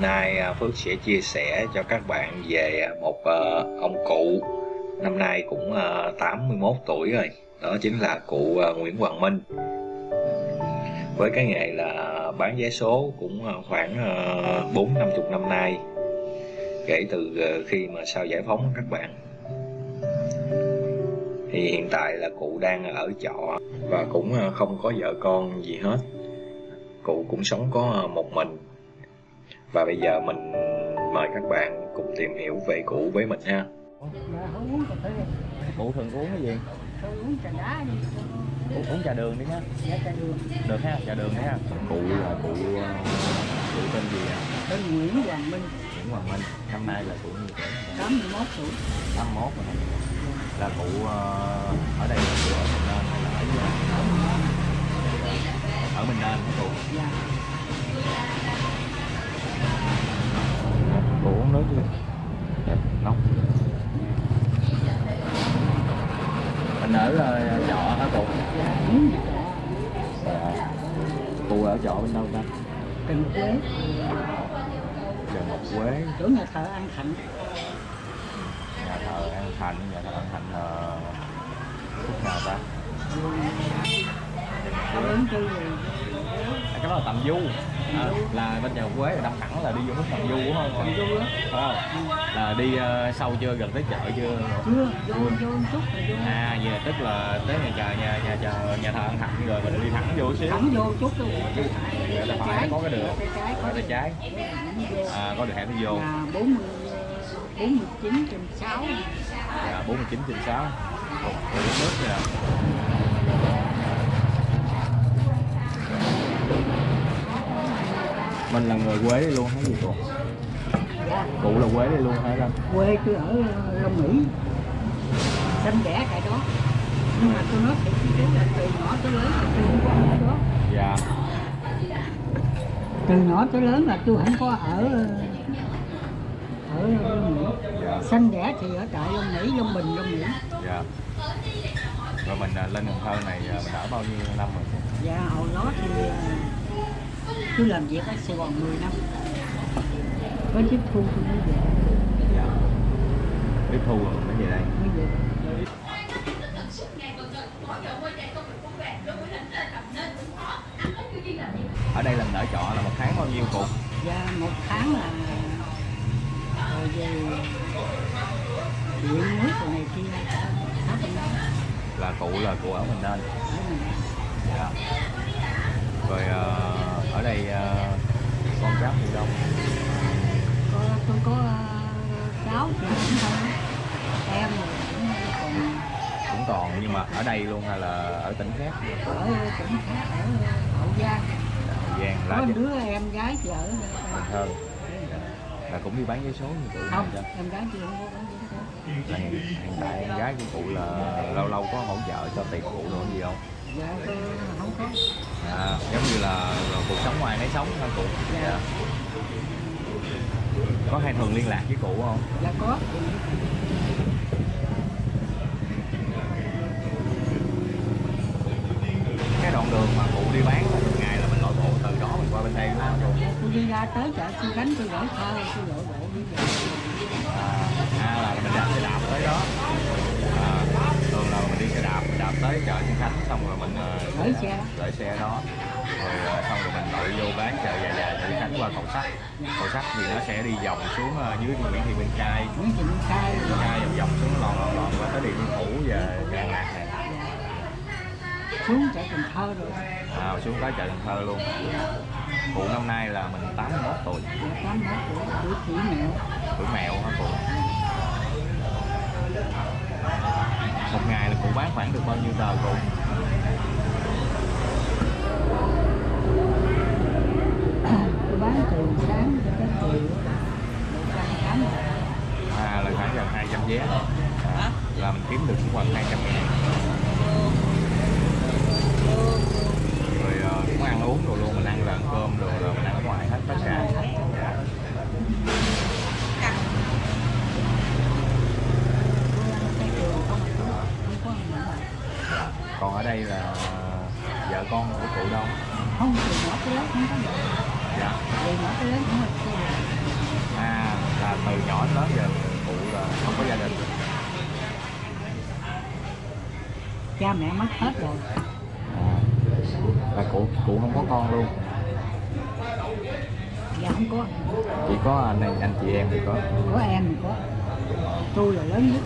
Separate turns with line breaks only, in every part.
nay à, Phước sẽ chia sẻ cho các bạn về một à, ông cụ. Năm nay cũng à, 81 tuổi rồi. Đó chính là cụ Nguyễn Hoàng Minh. Với cái nghề là bán vé số cũng khoảng bốn năm chục năm nay, kể từ khi mà sau giải phóng các bạn. Thì hiện tại là cụ đang ở trọ và cũng không có vợ con gì hết. Cụ cũng sống có một mình và bây giờ mình mời các bạn cùng tìm hiểu về cụ với mình ha.
Cụ thường uống cái gì?
Tôi uống trà đá đi
uống, uống trà đường đi nhá
dạ trà đường
được ha trà đường đi ha. Cụ là cụ cụ tên gì à
tên Nguyễn Hoàng Minh.
Nguyễn Hoàng Minh năm nay là cụ nhiêu tuổi.
81 tuổi.
81 rồi. Là cụ ờ, ở đây là cụ ở uống nước chưa nóng. Mình ở ờ, trọ hả cụ?
Dạ.
Cụ ở trọ bên đâu ta?
Cần Quế.
Trần Ngọc Quế.
Chỗ nhà thờ An Thạnh.
Nhà thờ An Thành nhà thờ An Thành là khúc nào ta?
Rồi
à, cái đó là tầm du à, là bên nhà Quế là đâm thẳng là đi vô hướng tầm du đúng không?
Tầm Du
không là đi ờ, sâu chưa gần tới chợ chưa?
Chưa vô vô một chút rồi
à vậy tức là tới nhà chờ nhà nhà chờ nhà thờ An Thành rồi mình đi thẳng vô xíu.
Thẳng vô chút rồi
Rồi tay phải có cái đường.
có
tay trái. À, có đường hẻm đi vô.
Là 40 49 trên 6
dạ 49 trên 6 Ồ, rồi uống nước nha mình là người Quế đây luôn hả gì cụ
dạ
cụ là Quế đây luôn hả anh
quê tôi ở Long Mỹ. Sinh đẻ tại đó. Nhưng mà tôi nói thiệt chú là từ nhỏ tới lớn là tôi không có ở đó.
Dạ.
Từ nhỏ tới lớn là tôi không có ở ở Long Mỹ.
Dạ.
Sinh đẻ thì ở tại Long Mỹ Long Bình Long Mỹ.
Dạ. Rồi mình à, lên Cần Thơ này à, mình ở bao nhiêu năm rồi?
Và hồi đó thì à, tôi làm việc ở Sài Gòn 10 năm. Có tiếp thu tôi mới về.
Dạ. Tiếp thu rồi mới về đây?
Mới về.
Ở đây là mình ở trọ là một tháng bao nhiêu cụ?
Và một tháng là rồi về điện nước rồi này kia.
Là cụ là cụ ở mình nên dạ. Rồi ờ, ở đây ờ, con cháu thì đông?
Có có ờ, cháu thì cũng thôi em cũng còn.
Cũng còn nhưng mà ở đây luôn hay là ở tỉnh khác?
Ở tỉnh khác ở hậu giang.
Hậu Giang
có
là
đứa em gái ở
Cần Thơ. Là cũng đi bán vé số như cụ
không
chưa?
em gái chị không có bán giấy số.
hiện, hiện tại em gái của cụ là lâu lâu có hỗ trợ cho tiền cụ đồ gì không
dạ tôi không có
à, giống như là cuộc sống ngoài nấy sống thôi cụ. Dạ. có hay thường liên lạc với cụ không?
Dạ có.
Cái đoạn đường mà cụ đi bán ngày là mình lội bộ từ đó mình qua bên đây không? Cụ
tôi đi ra tới chợ tôi gánh tôi gửi thơ tôi gửi bộ đi về
à, à là mình đạp tới đó à, thường là mình đi xe đạp mình đạp tới chợ Trân Khánh xong rồi mình ờ,
Gửi xe.
gửi xe đó. Rồi ờ, xong rồi mình lội vô bán chợ dài dài Trân Khánh qua cầu sắt. Cầu sắt thì nó sẽ đi vòng xuống ờ, dưới Nguyễn Thị Minh Trai
Nguyễn Thị Minh
Trai vòng vòng xuống lòn lòn lòn qua tới Điện Biên Phủ và Đà Lạt này.
Xuống chợ Cần Thơ rồi.
À, xuống tới chợ Cần Thơ luôn. Cụ năm nay là mình 81 tuổi.
Dạ tám mốt tuổi tuổi mẹo.
Tuổi mèo hả cụ một ngày là cụ bán khoảng được bao nhiêu tờ cụ
bán từ sáng tới chiều.
À là khoảng gần 200 vé. À, là mình kiếm được cũng khoảng 200 ngàn rồi ờ, cũng ăn uống rồi luôn mình ăn là ăn cơm rồi là mình ăn ở ngoài hết tất cả dạ.
cái trường không không có gì nữa.
còn ở đây là vợ con của cụ đâu?
Không từ nhỏ tới lớn không có gì
dạ.
Từ nhỏ tới lớn có tôi
à là từ nhỏ đến lớn giờ cụ là không có gia đình.
Cha mẹ mất hết rồi.
À, là cụ cụ không có con luôn.
Dạ không có.
Chỉ có anh em anh chị em thì có.
Có em thì có. Tôi là lớn nhất.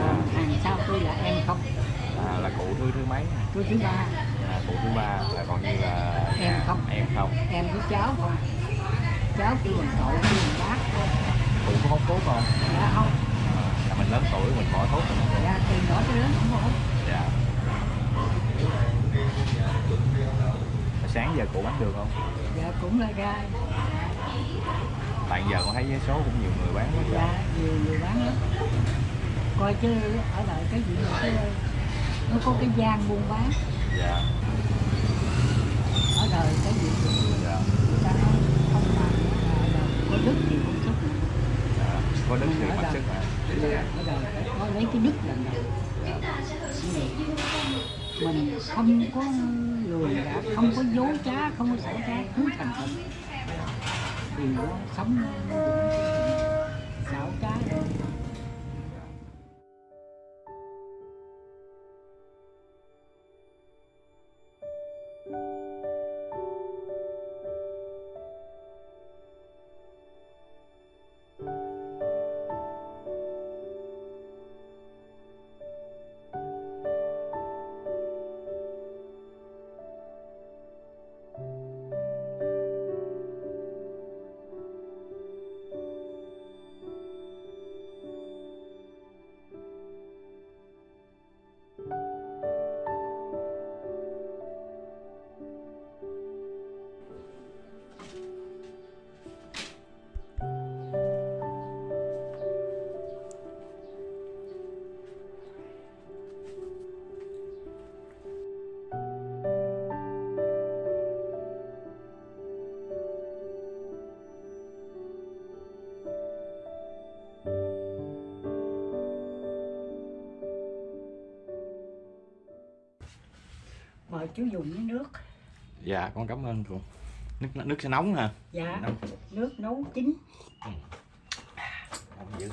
À, hàng sau tôi là em không
cụ thứ mấy
tôi thứ ba.
À, cụ thứ ba là còn như là
Em không.
em không.
Em với cháu không. Cháu kêu bằng cậu kêu bằng bác.
Cụ có hút thuốc không?
Dạ không.
À, là mình lớn tuổi mình bỏ thuốc rồi.
Dạ từ nhỏ tới lớn không hút.
Dạ. Sáng giờ cụ bán được không?
Dạ cũng là ra
tại giờ con thấy vé số cũng nhiều người bán quá
dạ nhiều người bán lắm. Coi chứ ở lại cái gì mà cái nó có cái gian buôn bán.
Dạ.
Ở đời cái gì cũng
dạ.
Người ta nói không đời có đức thì cũng sức
dạ có đức thì mặc sức mà
ở đời phải có lấy cái đức làm đầu mình không có lười gạt không có dối trá không có xảo trá cứ thành thật. Thì nó sống nó xảo trá mời chú dùng với nước.
Dạ con cảm ơn cụ nước nước sẽ nóng hả?
Dạ
nóng.
nước nấu chín.
Nóng dữ.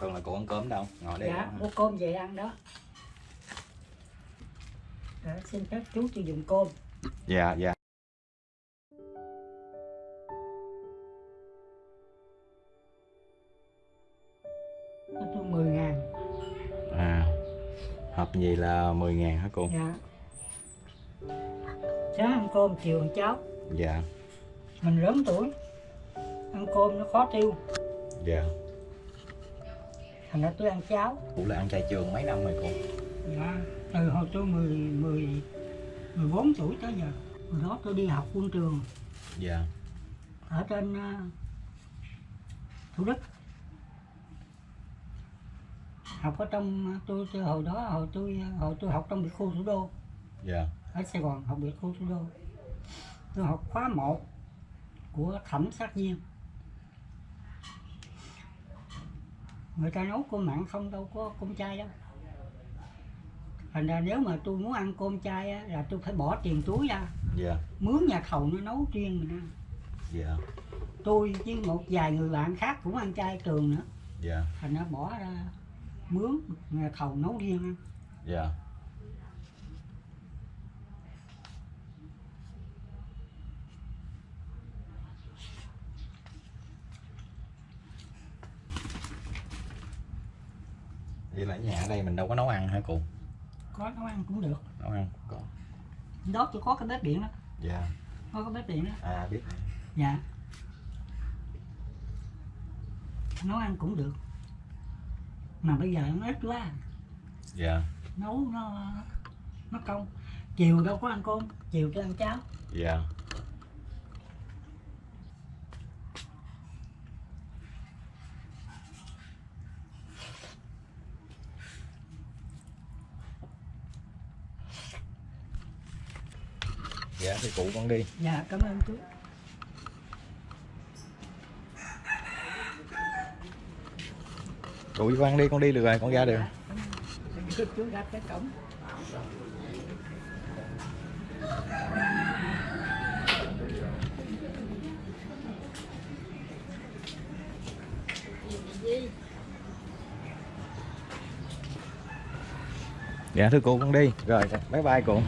Thường là cụ ăn cơm đâu? Ngồi đây
dạ mua cơm về ăn đó. Đó, xin phép chú cho dùng cơm.
Dạ dạ.
10 ngàn.
À hộp gì là 10 ngàn hả cô?
Dạ cơm chiều ăn cháo.
Dạ.
Mình lớn tuổi. Ăn cơm nó khó tiêu.
Dạ.
Thành ra tôi ăn cháo.
Cụ là ăn chay trường mấy năm rồi cô?
Dạ từ hồi tôi 10, 10, 14 tuổi tới giờ. Hồi đó tôi đi học quân trường.
Dạ.
Ở trên ờ, Thủ Đức. Học ở trong tôi, tôi hồi đó hồi tôi hồi tôi học trong biệt khu thủ đô
dạ.
Ở Sài Gòn học biệt khu thủ đô. Tôi học khóa 1 của thẩm sát viên người ta nấu cơm mặn không đâu có cơm chay đâu. Thành ra nếu mà tôi muốn ăn cơm chay á, là tôi phải bỏ tiền túi ra.
Dạ.
Mướn nhà thầu nó nấu riêng mình ăn.
Dạ.
Tôi với một vài người bạn khác cũng ăn chay trường nữa.
Dạ.
Thành ra bỏ ra mướn nhà thầu nấu riêng ăn.
Dạ vậy là nhà ở đây mình đâu có nấu ăn hả cụ?
Có nấu ăn cũng được.
Nấu ăn có
đó tôi có cái bếp điện đó.
Dạ.
Có cái bếp điện đó.
À biết
dạ. Nấu ăn cũng được. Mà bây giờ nó ít quá.
Dạ.
Nấu nó nó công. Chiều đâu có ăn cơm chiều tôi ăn cháo.
Dạ dạ thì cụ con đi.
Dạ cảm ơn chú.
Cụ với con đi con đi được rồi con ra
dạ, được. dạ. chú ra cái cổng.
Dạ thưa cô con đi. Rồi bye bye cụ.